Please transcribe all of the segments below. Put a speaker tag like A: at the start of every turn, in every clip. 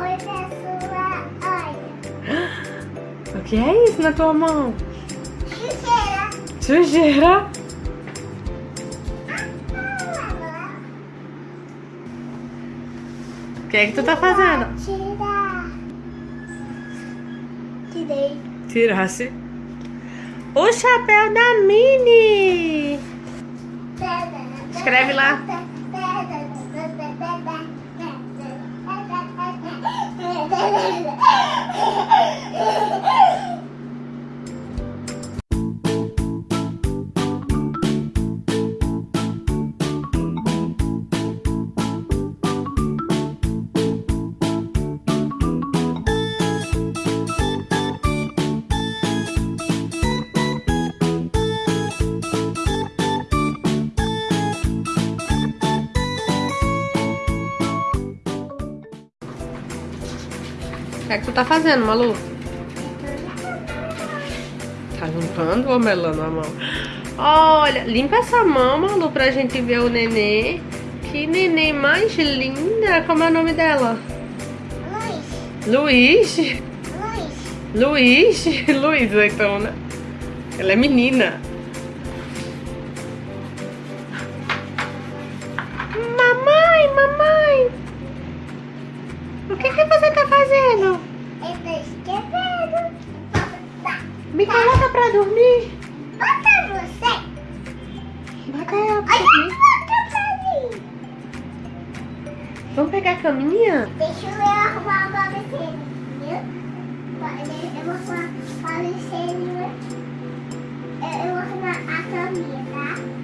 A: Olha.
B: O que é isso na tua mão?
A: Sujeira.
B: Sujeira? O que é que tu tá fazendo?
A: Tira. Tirei.
B: Tirasse. O chapéu da Mini! Escreve lá. O que é que tu tá fazendo, Malu? Tá limpando ou melando a mão? Olha, limpa essa mão, Malu, pra gente ver o nenê. Que nenê mais linda. Como é o nome dela?
A: Luiz.
B: Luiz.
A: Luiz.
B: Luiz? Luiz, então, né? Ela é menina. Mamãe, mamãe. O que que você fazendo?
A: Eu tô escrevendo.
B: Me coloca pra dormir.
A: Bota você.
B: Bota ela pra
A: Olha
B: dormir.
A: a boca pra mim.
B: Vamos pegar a caminha?
A: Deixa eu arrumar o. Eu eu vou arrumar a caminha, tá?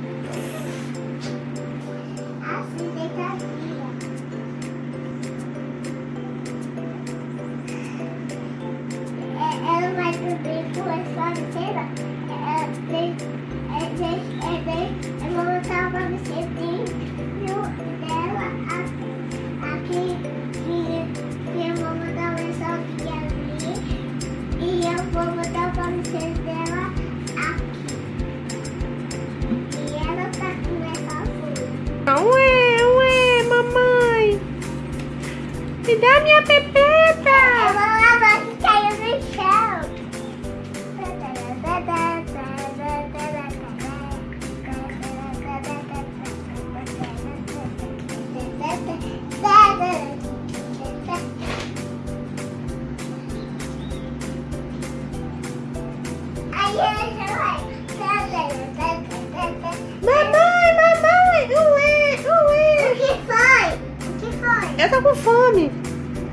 A: Com
B: fome.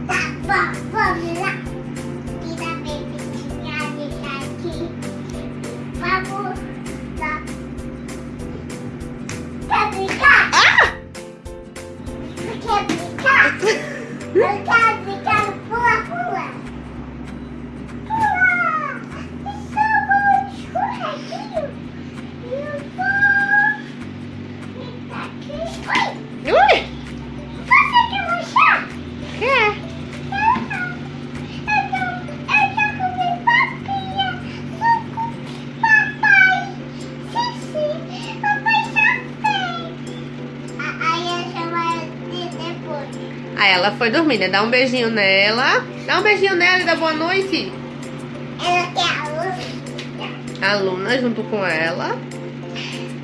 A: Tá bom, vamos
B: Aí ela foi dormir, né? Dá um beijinho nela. Dá um beijinho nela e dá boa noite. A Luna junto com ela.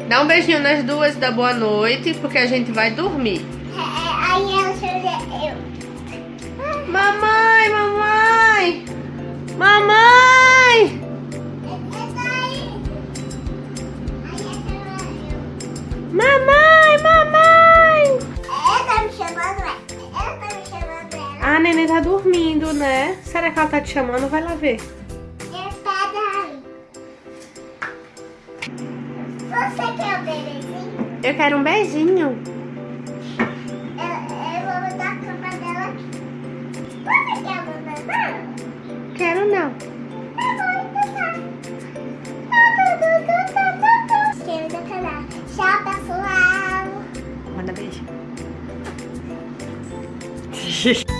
B: Dá um beijinho nas duas e dá boa noite, porque a gente vai dormir. Mamãe, mamãe! Mamãe! Mamãe, A neném tá dormindo, né? Será que ela tá te chamando? Vai lá ver.
A: Você quer o bebezinho?
B: Eu quero um beijinho.
A: Eu, eu vou a cama dela aqui. Você quer mamãe?
B: Quero não.
A: Tá bom, então tá. Tá, tá, tá, tá, tá, tá. Inscreva no canal. Tchau, pessoal.
B: Manda beijo.